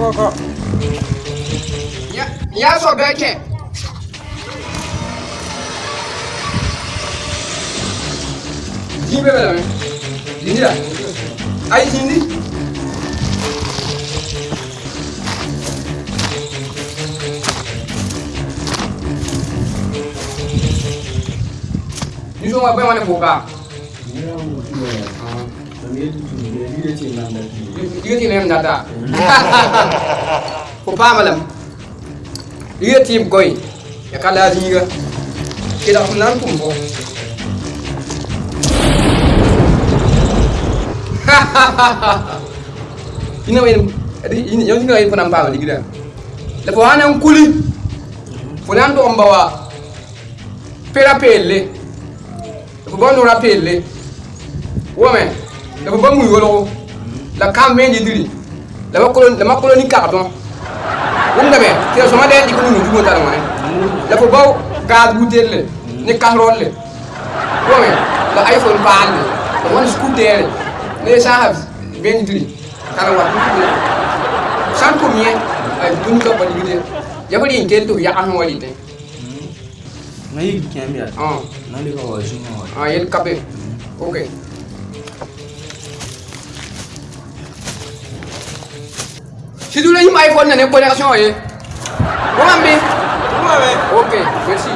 go, go. Yeah, yeah, so Becky. Hindi ba lang? Hindi ah. Ay, hindi. Yusuf, apa yang mana buka? Yeah, yeah. Pa malam. Diga tim koy. Ya kala diga. Kita kunan kumbo. ina wen ina yau ina yin fanan ba wani gida da fa hanan kuli funan do mbawa pera pelle da fa bondo la ba muy wolgo la kam men yidiri la ma kolon la ma koloni kardon wum na be te so de di ko nu dugo tan ngone la fo baw gaz butelle ni kahrolle ko me la iphone paal la won scooter ne sa have ben yidiri kala wa san ko mien ay dun ko ba yidiri yabari en kelto ya an wali te na yi kemia ah. Na li ko wa jinga wa ah yel kabe mm. okay Si tu l'anime iPhone, il y a une connexion, vous m'avez Ok, merci.